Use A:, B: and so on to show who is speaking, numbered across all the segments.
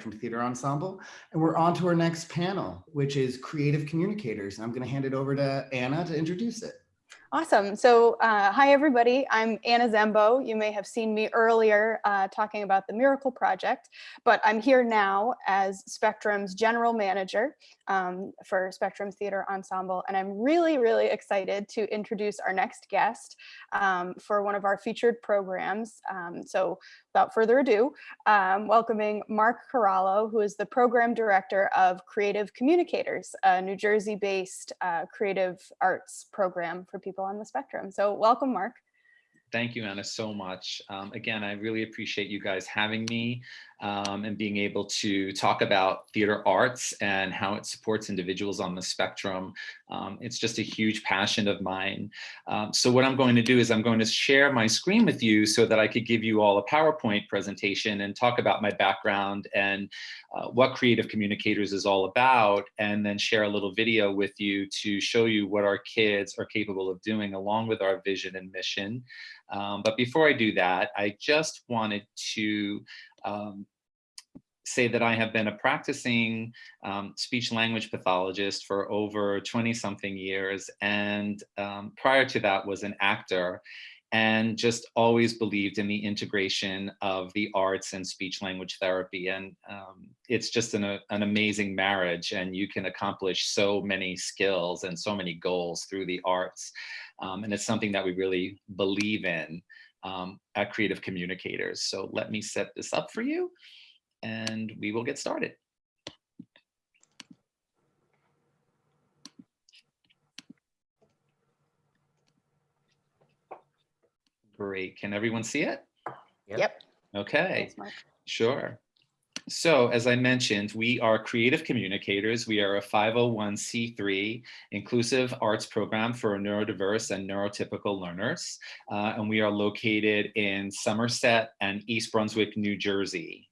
A: Spectrum Theater Ensemble. And we're on to our next panel, which is Creative Communicators. And I'm going to hand it over to Anna to introduce it.
B: Awesome. So uh, hi, everybody. I'm Anna Zembo. You may have seen me earlier uh, talking about the Miracle Project, but I'm here now as Spectrum's general manager um, for Spectrum Theater Ensemble. And I'm really, really excited to introduce our next guest um, for one of our featured programs. Um, so without further ado, um, welcoming Mark Corallo, who is the program director of Creative Communicators, a New Jersey-based uh, creative arts program for people on the spectrum. So welcome, Mark.
C: Thank you, Anna, so much. Um, again, I really appreciate you guys having me um, and being able to talk about theater arts and how it supports individuals on the spectrum. Um, it's just a huge passion of mine. Um, so what I'm going to do is I'm going to share my screen with you so that I could give you all a PowerPoint presentation and talk about my background and uh, what Creative Communicators is all about, and then share a little video with you to show you what our kids are capable of doing along with our vision and mission. Um, but before I do that, I just wanted to um, say that I have been a practicing um, speech language pathologist for over 20 something years. And um, prior to that was an actor and just always believed in the integration of the arts and speech language therapy. And um, it's just an, a, an amazing marriage and you can accomplish so many skills and so many goals through the arts. Um, and it's something that we really believe in um, at Creative Communicators. So let me set this up for you and we will get started. Great, can everyone see it?
B: Yep.
C: Okay,
B: Thanks,
C: sure. So as I mentioned, we are creative communicators. We are a 501c3 inclusive arts program for neurodiverse and neurotypical learners. Uh, and we are located in Somerset and East Brunswick, New Jersey.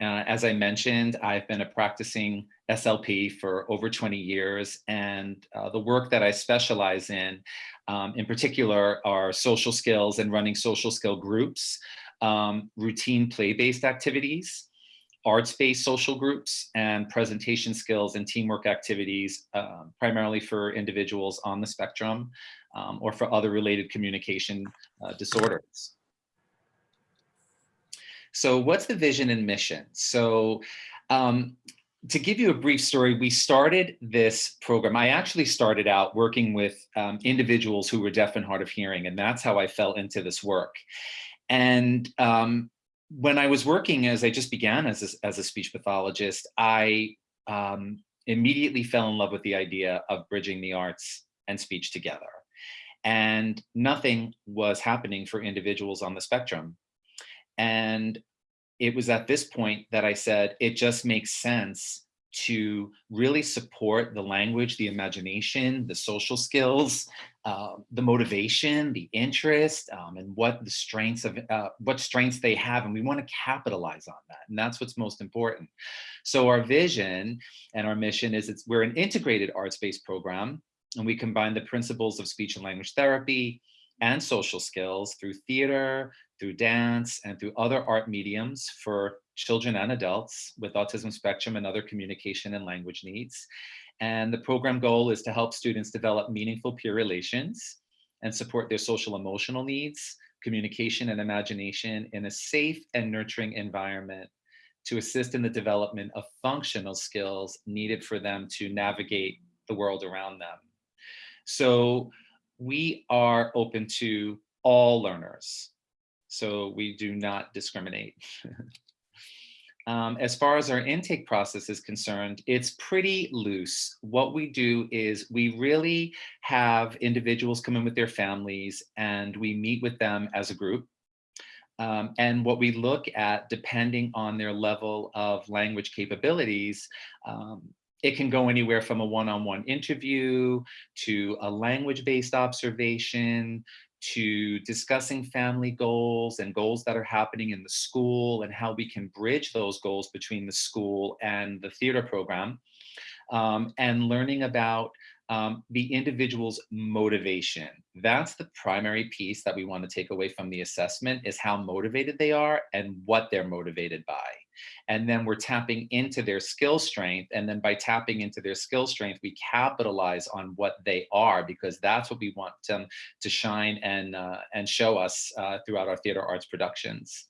C: Uh, as I mentioned, I've been a practicing SLP for over 20 years, and uh, the work that I specialize in, um, in particular, are social skills and running social skill groups, um, routine play-based activities, arts-based social groups, and presentation skills and teamwork activities, uh, primarily for individuals on the spectrum um, or for other related communication uh, disorders. So what's the vision and mission? So um, to give you a brief story, we started this program. I actually started out working with um, individuals who were deaf and hard of hearing, and that's how I fell into this work. And um, when I was working, as I just began as a, as a speech pathologist, I um, immediately fell in love with the idea of bridging the arts and speech together. And nothing was happening for individuals on the spectrum. And it was at this point that I said, it just makes sense to really support the language, the imagination, the social skills, uh, the motivation, the interest, um, and what the strengths of uh, what strengths they have, and we want to capitalize on that, and that's what's most important. So our vision and our mission is it's we're an integrated arts-based program, and we combine the principles of speech and language therapy, and social skills through theater, through dance, and through other art mediums for children and adults with autism spectrum and other communication and language needs. And the program goal is to help students develop meaningful peer relations and support their social emotional needs, communication and imagination in a safe and nurturing environment to assist in the development of functional skills needed for them to navigate the world around them. So we are open to all learners. So we do not discriminate. um, as far as our intake process is concerned, it's pretty loose. What we do is we really have individuals come in with their families and we meet with them as a group. Um, and what we look at, depending on their level of language capabilities, um, it can go anywhere from a one-on-one -on -one interview to a language-based observation to discussing family goals and goals that are happening in the school and how we can bridge those goals between the school and the theater program um, and learning about um, the individual's motivation. That's the primary piece that we want to take away from the assessment is how motivated they are and what they're motivated by. And then we're tapping into their skill strength. And then by tapping into their skill strength, we capitalize on what they are because that's what we want them to shine and, uh, and show us uh, throughout our theater arts productions.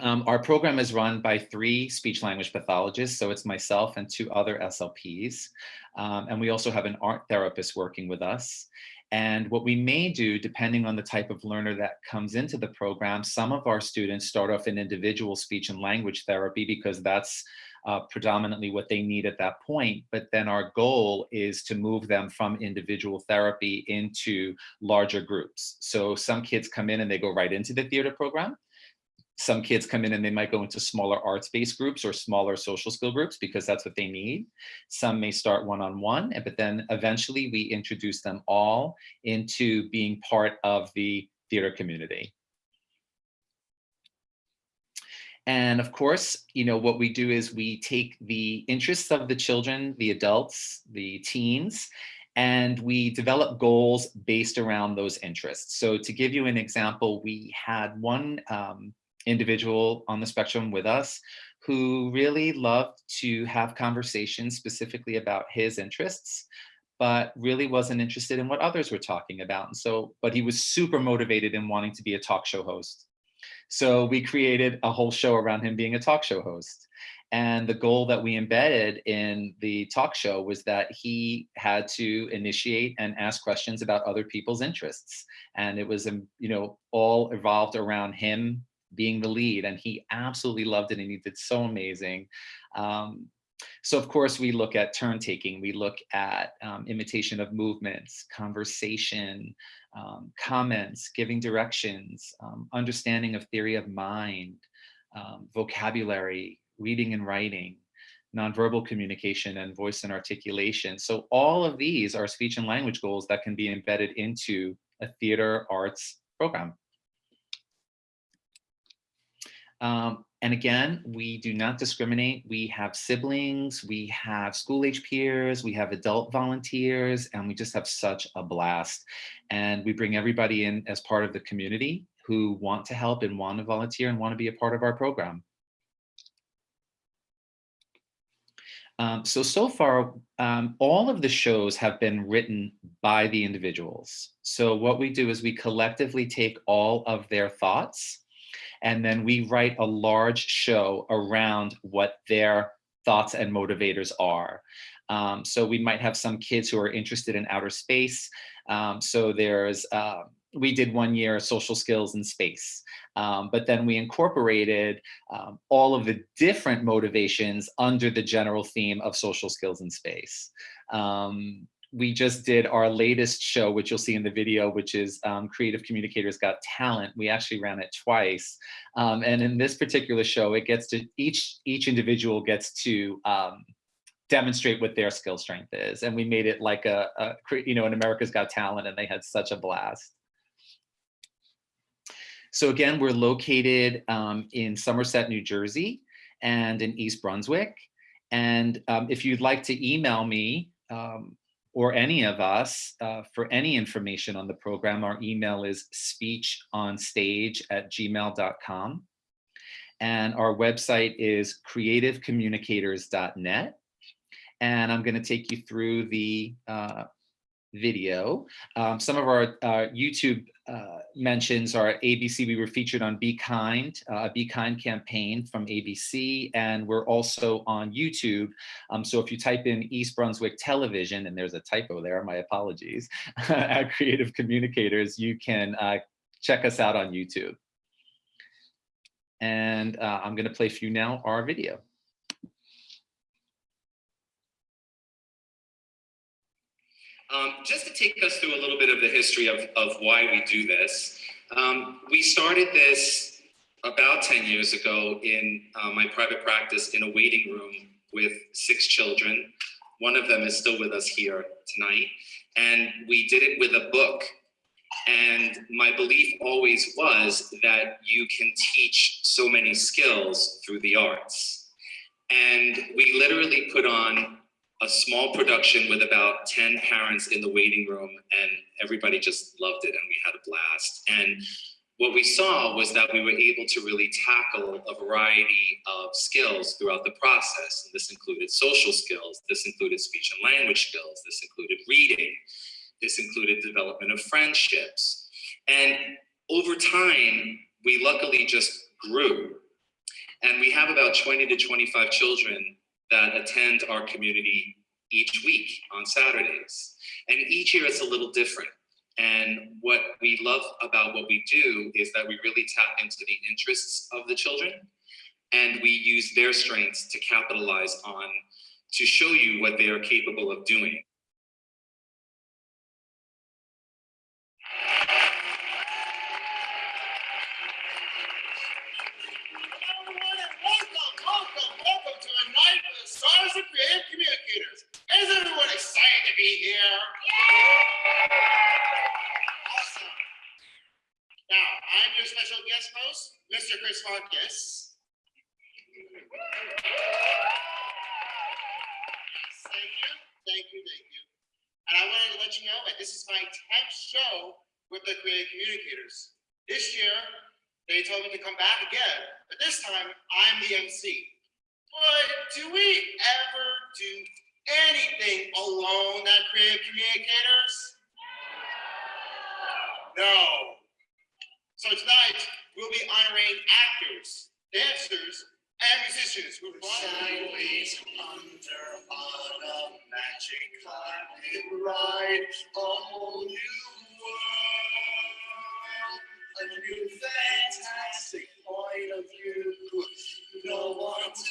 C: Um, our program is run by three speech language pathologists. So it's myself and two other SLPs. Um, and we also have an art therapist working with us. And what we may do, depending on the type of learner that comes into the program, some of our students start off in individual speech and language therapy because that's uh, predominantly what they need at that point. But then our goal is to move them from individual therapy into larger groups. So some kids come in and they go right into the theater program some kids come in and they might go into smaller arts-based groups or smaller social skill groups because that's what they need. Some may start one-on-one, -on -one, but then eventually we introduce them all into being part of the theater community. And of course, you know, what we do is we take the interests of the children, the adults, the teens, and we develop goals based around those interests. So to give you an example, we had one um, individual on the spectrum with us who really loved to have conversations specifically about his interests, but really wasn't interested in what others were talking about. And so, but he was super motivated in wanting to be a talk show host. So we created a whole show around him being a talk show host. And the goal that we embedded in the talk show was that he had to initiate and ask questions about other people's interests. And it was, um, you know, all evolved around him being the lead and he absolutely loved it and he did so amazing. Um, so of course we look at turn taking, we look at um, imitation of movements, conversation, um, comments, giving directions, um, understanding of theory of mind, um, vocabulary, reading and writing, nonverbal communication and voice and articulation. So all of these are speech and language goals that can be embedded into a theater arts program. Um, and again, we do not discriminate. We have siblings, we have school age peers, we have adult volunteers, and we just have such a blast. And we bring everybody in as part of the community who want to help and want to volunteer and want to be a part of our program. Um, so, so far, um, all of the shows have been written by the individuals. So what we do is we collectively take all of their thoughts and then we write a large show around what their thoughts and motivators are. Um, so we might have some kids who are interested in outer space. Um, so there's, uh, we did one year social skills in space, um, but then we incorporated um, all of the different motivations under the general theme of social skills in space. We just did our latest show, which you'll see in the video, which is um, Creative Communicators Got Talent. We actually ran it twice. Um, and in this particular show, it gets to, each, each individual gets to um, demonstrate what their skill strength is. And we made it like a, a, you know, an America's Got Talent and they had such a blast. So again, we're located um, in Somerset, New Jersey and in East Brunswick. And um, if you'd like to email me, um, or any of us uh, for any information on the program, our email is speechonstage at gmail.com. And our website is creativecommunicators.net. And I'm going to take you through the uh, video. Um, some of our uh, YouTube uh, mentions are ABC. We were featured on Be Kind, uh, Be Kind campaign from ABC, and we're also on YouTube. Um, so if you type in East Brunswick Television, and there's a typo there, my apologies, at Creative Communicators, you can uh, check us out on YouTube. And I'm going to play for you now our video.
D: Um, just to take us through a little bit of the history of, of why we do this, um, we started this about 10 years ago in uh, my private practice in a waiting room with six children. One of them is still with us here tonight. And we did it with a book. And my belief always was that you can teach so many skills through the arts. And we literally put on a small production with about 10 parents in the waiting room and everybody just loved it and we had a blast. And what we saw was that we were able to really tackle a variety of skills throughout the process. And this included social skills, this included speech and language skills, this included reading, this included development of friendships. And over time, we luckily just grew. And we have about 20 to 25 children that attend our community each week on Saturdays. And each year it's a little different. And what we love about what we do is that we really tap into the interests of the children and we use their strengths to capitalize on to show you what they are capable of doing.
E: Everyone, and welcome, welcome, welcome to a night with stars creative communicators. Is everyone excited to be here? Awesome. Now, I'm your special guest host, Mr. Chris Marcus. Thank you, thank you, thank you. And I wanted to let you know that this is my 10th show with the creative communicators. This year, they told me to come back again, but this time I'm the MC. But do we ever do anything alone at Creative Communicators? No. So tonight we'll be honoring actors, dancers, and musicians who sideways under on a magic carpet ride, a whole new world, a new fantastic point of view. No one to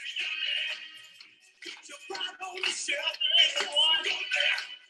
F: way up here, it's crystal clear that now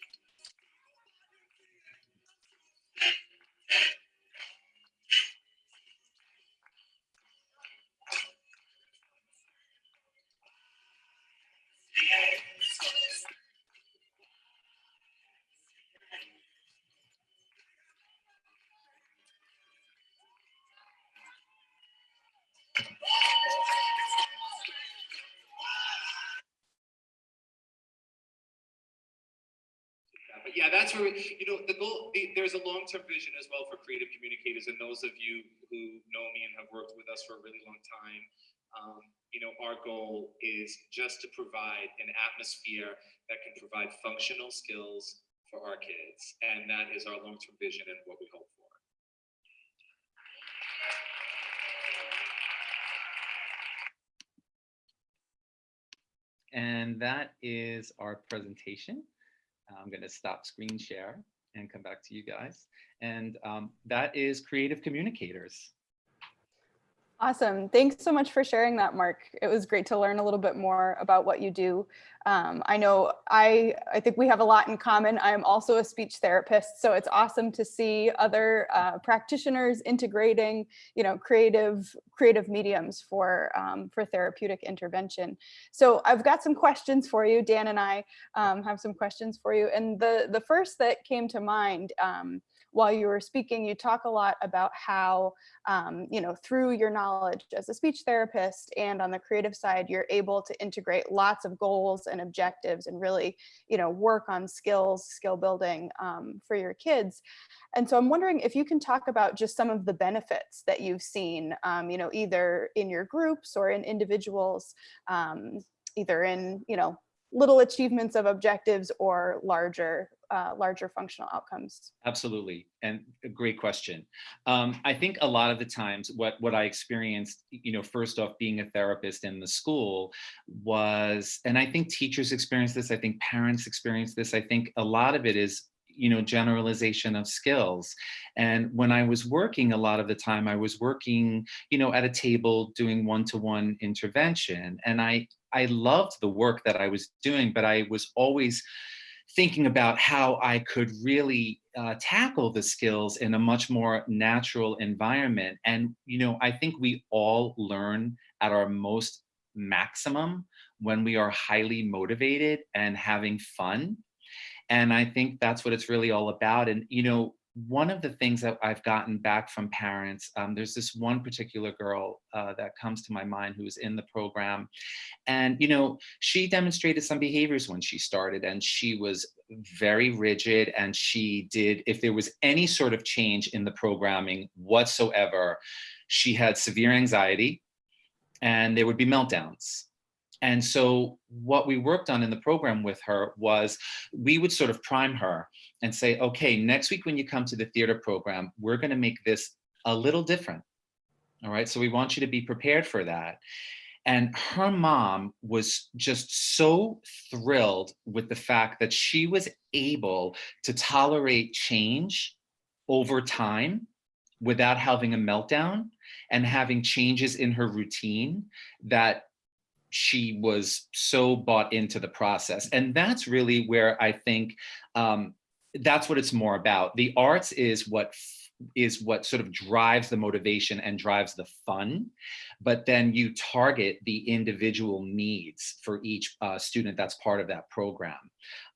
D: that's where, you know, the goal, the, there's a long-term vision as well for creative communicators and those of you who know me and have worked with us for a really long time. Um, you know, our goal is just to provide an atmosphere that can provide functional skills for our kids. And that is our long-term vision and what we hope for.
C: And that is our presentation. I'm going to stop screen share and come back to you guys. And um, that is Creative Communicators.
B: Awesome. Thanks so much for sharing that, Mark. It was great to learn a little bit more about what you do. Um, I know I, I think we have a lot in common. I am also a speech therapist, so it's awesome to see other uh, practitioners integrating, you know, creative creative mediums for um, for therapeutic intervention. So I've got some questions for you. Dan and I um, have some questions for you, and the the first that came to mind um, while you were speaking, you talk a lot about how, um, you know, through your knowledge as a speech therapist and on the creative side, you're able to integrate lots of goals and objectives and really, you know, work on skills, skill building um, for your kids. And so I'm wondering if you can talk about just some of the benefits that you've seen, um, you know, either in your groups or in individuals, um, either in, you know, little achievements of objectives or larger uh, larger functional outcomes?
C: Absolutely, and a great question. Um, I think a lot of the times what, what I experienced, you know, first off being a therapist in the school was, and I think teachers experience this, I think parents experience this, I think a lot of it is you know, generalization of skills. And when I was working, a lot of the time I was working, you know, at a table doing one-to-one -one intervention. And I, I loved the work that I was doing, but I was always thinking about how I could really uh, tackle the skills in a much more natural environment. And, you know, I think we all learn at our most maximum when we are highly motivated and having fun. And I think that's what it's really all about. And, you know, one of the things that I've gotten back from parents, um, there's this one particular girl uh, that comes to my mind who was in the program. And, you know, she demonstrated some behaviors when she started and she was very rigid and she did, if there was any sort of change in the programming whatsoever, she had severe anxiety and there would be meltdowns. And so what we worked on in the program with her was we would sort of prime her and say, okay, next week when you come to the theater program, we're gonna make this a little different. All right, so we want you to be prepared for that. And her mom was just so thrilled with the fact that she was able to tolerate change over time without having a meltdown and having changes in her routine that she was so bought into the process. And that's really where I think um, that's what it's more about. The arts is what is what sort of drives the motivation and drives the fun, but then you target the individual needs for each uh, student that's part of that program.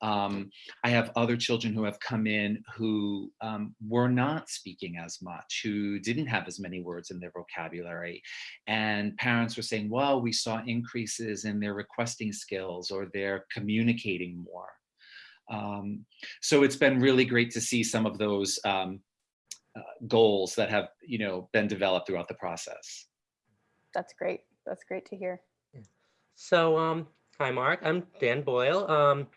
C: Um, I have other children who have come in who um, were not speaking as much, who didn't have as many words in their vocabulary. And parents were saying, well, we saw increases in their requesting skills or their communicating more. Um, so it's been really great to see some of those um, uh, goals that have, you know, been developed throughout the process.
B: That's great. That's great to hear.
G: So, um, hi, Mark. I'm Dan Boyle. Um,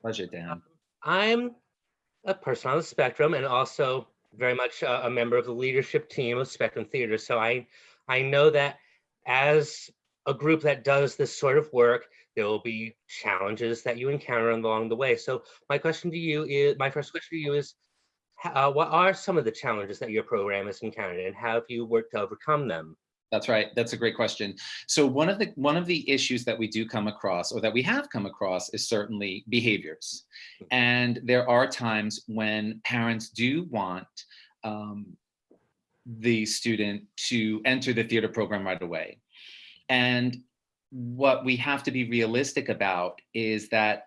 C: Pleasure, Dan.
G: I'm a person on the spectrum and also very much a, a member of the leadership team of Spectrum Theater. So I, I know that as a group that does this sort of work, there will be challenges that you encounter along the way. So my question to you is, my first question to you is, uh, what are some of the challenges that your program has encountered and how have you worked to overcome them?
C: That's right. That's a great question. So one of the one of the issues that we do come across or that we have come across is certainly behaviors. And there are times when parents do want um, the student to enter the theater program right away. And what we have to be realistic about is that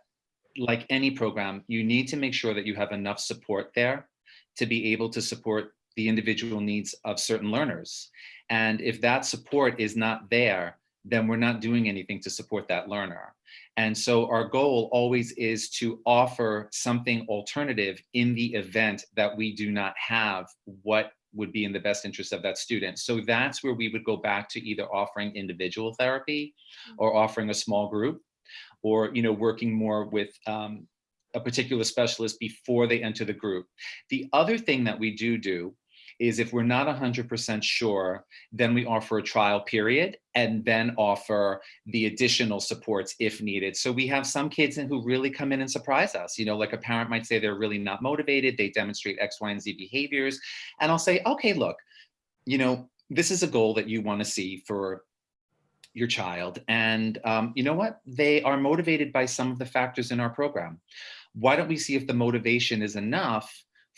C: like any program, you need to make sure that you have enough support there to be able to support the individual needs of certain learners. And if that support is not there, then we're not doing anything to support that learner. And so our goal always is to offer something alternative in the event that we do not have what would be in the best interest of that student. So that's where we would go back to either offering individual therapy or offering a small group or you know working more with um, a particular specialist before they enter the group. The other thing that we do do is if we're not 100% sure, then we offer a trial period and then offer the additional supports if needed. So we have some kids who really come in and surprise us. You know, like a parent might say they're really not motivated, they demonstrate X, Y, and Z behaviors. And I'll say, okay, look, you know, this is a goal that you wanna see for your child. And um, you know what? They are motivated by some of the factors in our program. Why don't we see if the motivation is enough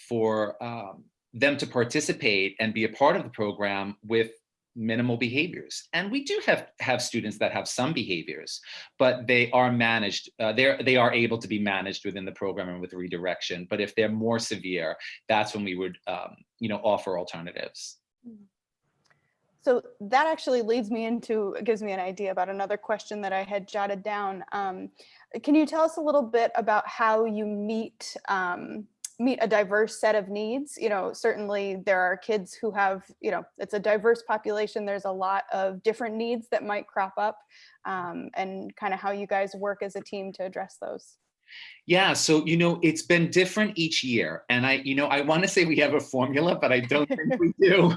C: for um, them to participate and be a part of the program with minimal behaviors. And we do have, have students that have some behaviors, but they are managed, uh, they're, they are able to be managed within the program and with redirection. But if they're more severe, that's when we would, um, you know, offer alternatives.
B: So that actually leads me into, gives me an idea about another question that I had jotted down. Um, can you tell us a little bit about how you meet um, meet a diverse set of needs. You know, certainly there are kids who have, you know, it's a diverse population. There's a lot of different needs that might crop up um, and kind of how you guys work as a team to address those.
C: Yeah, so you know, it's been different each year. And I, you know, I want to say we have a formula, but I don't think we do.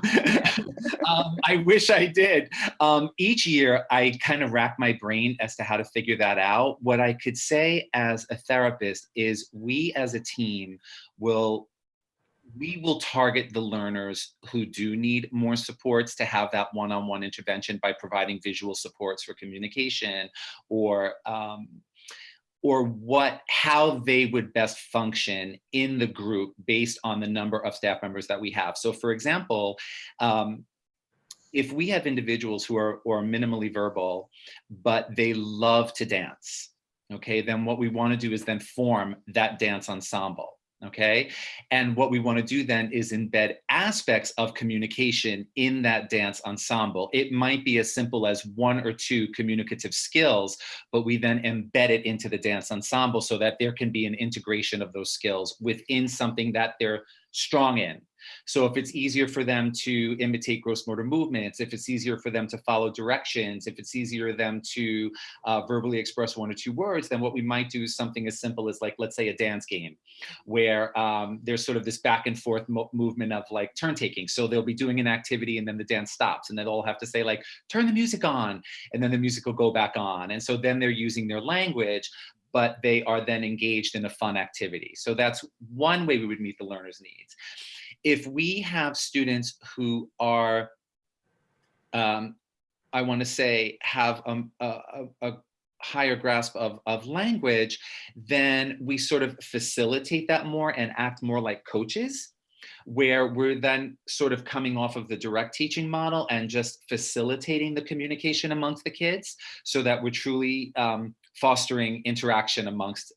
C: um, I wish I did. Um, each year, I kind of rack my brain as to how to figure that out. What I could say as a therapist is we as a team will we will target the learners who do need more supports to have that one-on-one -on -one intervention by providing visual supports for communication or um, or what how they would best function in the group based on the number of staff members that we have. So for example, um, if we have individuals who are or minimally verbal, but they love to dance, okay, then what we want to do is then form that dance ensemble. Okay. And what we want to do then is embed aspects of communication in that dance ensemble. It might be as simple as one or two communicative skills, but we then embed it into the dance ensemble so that there can be an integration of those skills within something that they're strong in. So if it's easier for them to imitate gross motor movements, if it's easier for them to follow directions, if it's easier for them to uh, verbally express one or two words, then what we might do is something as simple as like, let's say a dance game where um, there's sort of this back and forth mo movement of like turn taking. So they'll be doing an activity and then the dance stops and they'll all have to say like, turn the music on and then the music will go back on. And so then they're using their language, but they are then engaged in a fun activity. So that's one way we would meet the learner's needs if we have students who are, um, I want to say, have a, a, a higher grasp of, of language, then we sort of facilitate that more and act more like coaches where we're then sort of coming off of the direct teaching model and just facilitating the communication amongst the kids so that we're truly um, fostering interaction amongst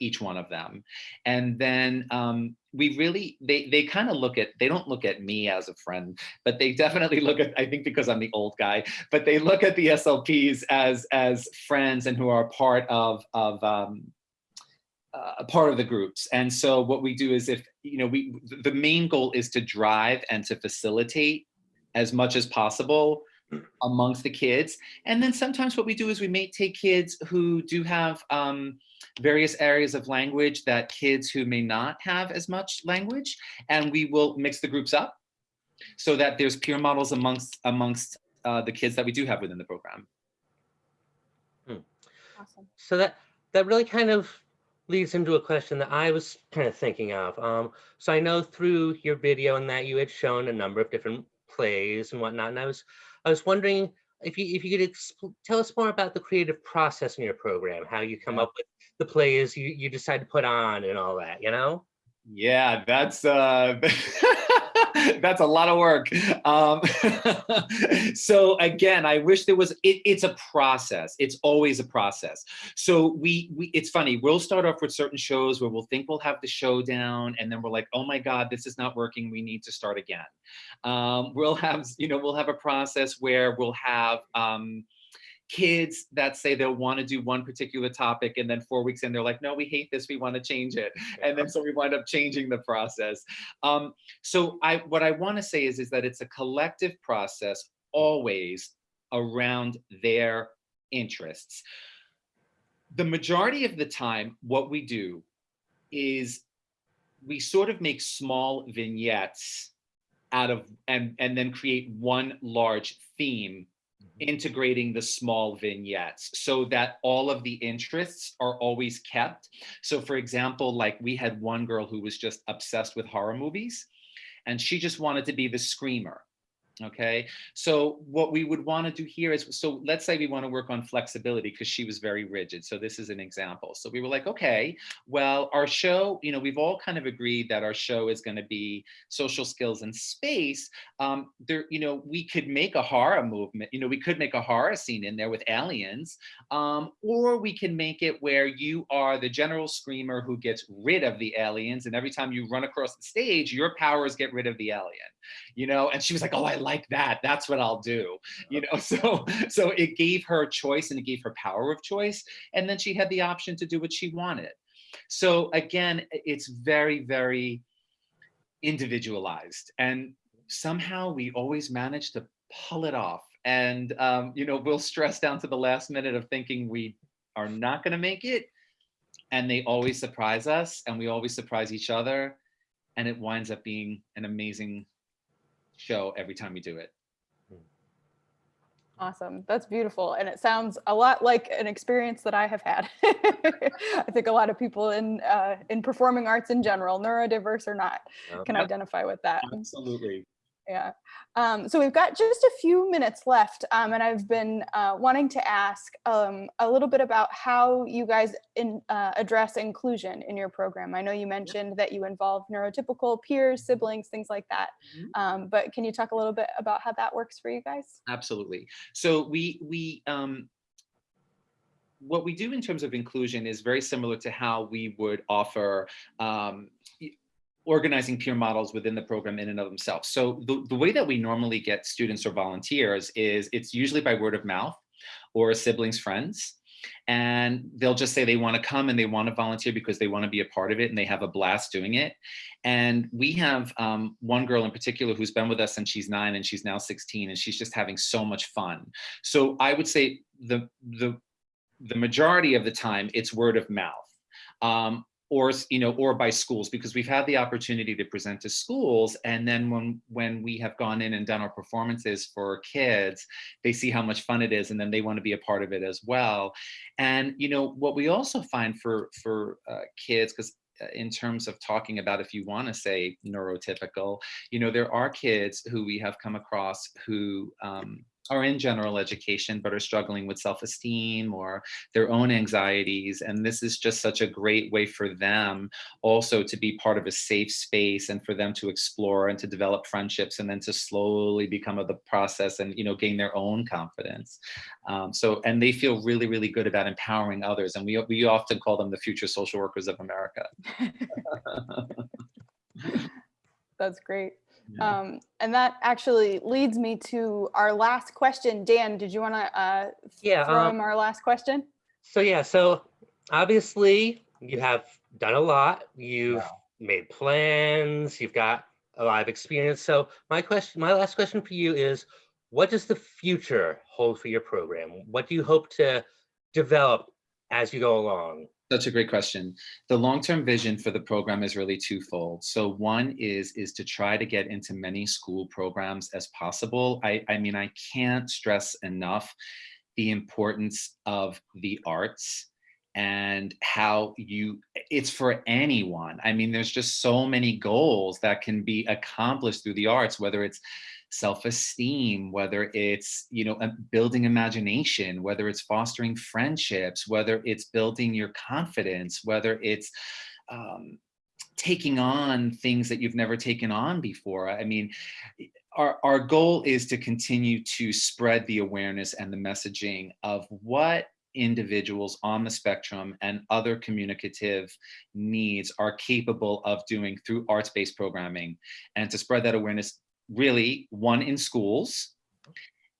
C: each one of them. And then um, we really, they, they kind of look at, they don't look at me as a friend, but they definitely look at, I think because I'm the old guy, but they look at the SLPs as, as friends and who are part of, of um, uh, part of the groups. And so what we do is if, you know, we, the main goal is to drive and to facilitate as much as possible amongst the kids. And then sometimes what we do is we may take kids who do have um, various areas of language that kids who may not have as much language, and we will mix the groups up so that there's peer models amongst amongst uh, the kids that we do have within the program.
B: Awesome.
G: So that that really kind of leads into a question that I was kind of thinking of. Um, so I know through your video and that you had shown a number of different plays and whatnot, and I was I was wondering if you if you could tell us more about the creative process in your program, how you come up with the plays you you decide to put on and all that, you know?
C: Yeah, that's uh that's a lot of work. Um, so again, I wish there was, it, it's a process. It's always a process. So we, we, it's funny, we'll start off with certain shows where we'll think we'll have the show down and then we're like, oh my God, this is not working. We need to start again. Um, we'll have, you know, we'll have a process where we'll have, um, kids that say they'll want to do one particular topic and then four weeks in they're like no we hate this we want to change it. And then so we wind up changing the process. Um, so i what i want to say is is that it's a collective process always around their interests. The majority of the time what we do is we sort of make small vignettes out of and and then create one large theme Mm-hmm. integrating the small vignettes so that all of the interests are always kept. So for example, like we had one girl who was just obsessed with horror movies and she just wanted to be the screamer. Okay, so what we would want to do here is, so let's say we want to work on flexibility because she was very rigid. So this is an example. So we were like, okay, well, our show, you know, we've all kind of agreed that our show is going to be social skills and space. Um, there, you know, we could make a horror movement, you know, we could make a horror scene in there with aliens, um, or we can make it where you are the general screamer who gets rid of the aliens. And every time you run across the stage, your powers get rid of the alien, you know, and she was like, oh, I like that. That's what I'll do. You know, so so it gave her choice and it gave her power of choice. And then she had the option to do what she wanted. So again, it's very, very individualized. And somehow we always manage to pull it off. And um, you know, we'll stress down to the last minute of thinking we are not going to make it. And they always surprise us and we always surprise each other. And it winds up being an amazing show every time we do it.
B: Awesome. That's beautiful. And it sounds a lot like an experience that I have had. I think a lot of people in uh, in performing arts in general, neurodiverse or not, can
C: Yep.
B: identify with that.
C: Absolutely.
B: Yeah. Um, so we've got just a few minutes left, um, and I've been uh, wanting to ask um, a little bit about how you guys in, uh, address inclusion in your program. I know you mentioned that you involve neurotypical peers, siblings, things like that.
C: Mhm.
B: Um, but can you talk a little bit about how that works for you guys?
C: Absolutely. So we we um, what we do in terms of inclusion is very similar to how we would offer um, organizing peer models within the program in and of themselves. So the, the way that we normally get students or volunteers is it's usually by word of mouth or a siblings, friends. And they'll just say they want to come and they want to volunteer because they want to be a part of it and they have a blast doing it. And we have um, one girl in particular who's been with us since she's nine and she's now 16 and she's just having so much fun. So I would say the the the majority of the time it's word of mouth. Um, or you know or by schools because we've had the opportunity to present to schools and then when when we have gone in and done our performances for kids they see how much fun it is and then they want to be a part of it as well. And you know what we also find for for uh, kids because in terms of talking about if you want to say neurotypical you know there are kids who we have come across who um, are in general education but are struggling with self-esteem or their own anxieties and this is just such a great way for them also to be part of a safe space and for them to explore and to develop friendships and then to slowly become of the process and you know gain their own confidence um, so and they feel really really good about empowering others and we, we often call them the future social workers of america
B: That's great.
C: Yeah.
B: Um, and that actually leads me to our last question. Dan, did you want to uh,
G: Yeah.
B: throw
G: um,
B: him our last question?
G: So yeah, so obviously you have done a lot. You've made plans. You've got a lot of experience. So my question, my last question for you is, what does the future hold for your program? What do you hope to develop as you go along?
C: Such a great question. The long-term vision for the program is really twofold. So one is is to try to get into many school programs as possible. I, I mean, I can't stress enough the importance of the arts and how you it's for anyone. I mean, there's just so many goals that can be accomplished through the arts, whether it's self-esteem whether it's you know um, building imagination whether it's fostering friendships whether it's building your confidence whether it's um, taking on things that you've never taken on before. I mean our, our goal is to continue to spread the awareness and the messaging of what individuals on the spectrum and other communicative needs are capable of doing through arts-based programming and to spread that awareness really one in schools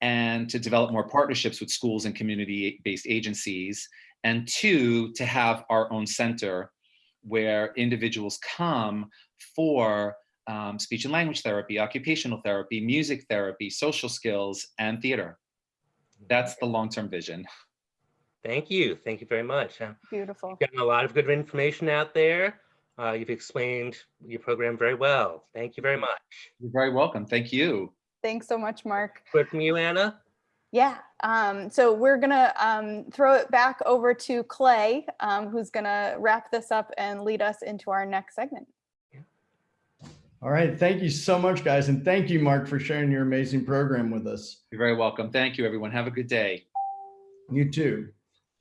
C: and to develop more partnerships with schools and community-based agencies and two to have our own center where individuals come for um, speech and language therapy occupational therapy music therapy social skills and theater that's the long-term vision
G: Thank you. Thank you very much. Uh,
B: Beautiful.
G: You've gotten a lot of good information out there. Uh, you've explained your program very well. Thank you very much.
C: you're very welcome thank you
B: Thanks so much, Mark.
G: Word from you, Anna?
B: Yeah, um, so we're gonna um, throw it back over to Clay, um, who's gonna wrap this up and lead us into our next segment.
A: All right. Thank you so much, guys. And thank you, Mark, for sharing your amazing program with us.
C: you're very welcome thank you everyone have a good day
A: You too.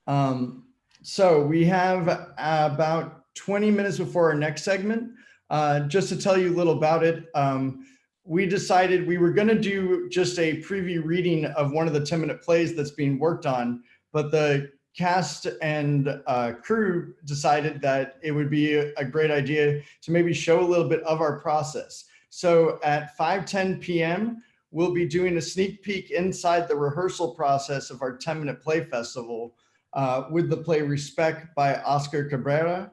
A: Um, so we have about 20 minutes before our next segment. Uh, just to tell you a little about it, um, we decided we were going to do just a preview reading of one of the 10 minute plays that's being worked on, but the cast and uh, crew decided that it would be a, great idea to maybe show a little bit of our process. So at 5:10 p.m., we'll be doing a sneak peek inside the rehearsal process of our 10 minute play festival uh, with the play Respect by Oscar Cabrera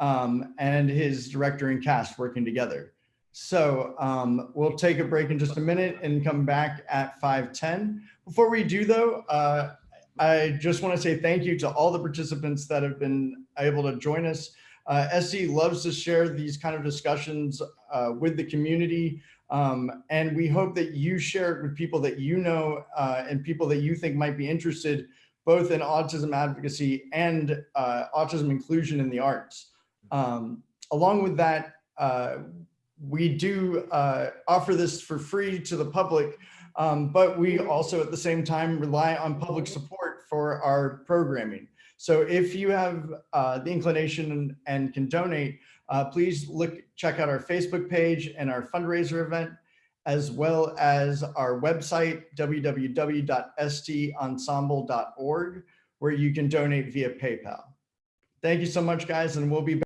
A: um, and his director and cast working together. So um, we'll take a break in just a minute and come back at 5:10. Before we do though, uh, I just want to say thank you to all the participants that have been able to join us. Uh, SC loves to share these kind of discussions uh, with the community. Um, and we hope that you share it with people that you know uh, and people that you think might be interested both in autism advocacy and uh, autism inclusion in the arts. Um, along with that, uh, we do uh, offer this for free to the public, um, but we also at the same time rely on public support for our programming. So if you have uh, the inclination and, can donate, uh, please look, check out our Facebook page and our fundraiser event, as well as our website, www.stensemble.org, where you can donate via PayPal. Thank you so much, guys, and we'll be back.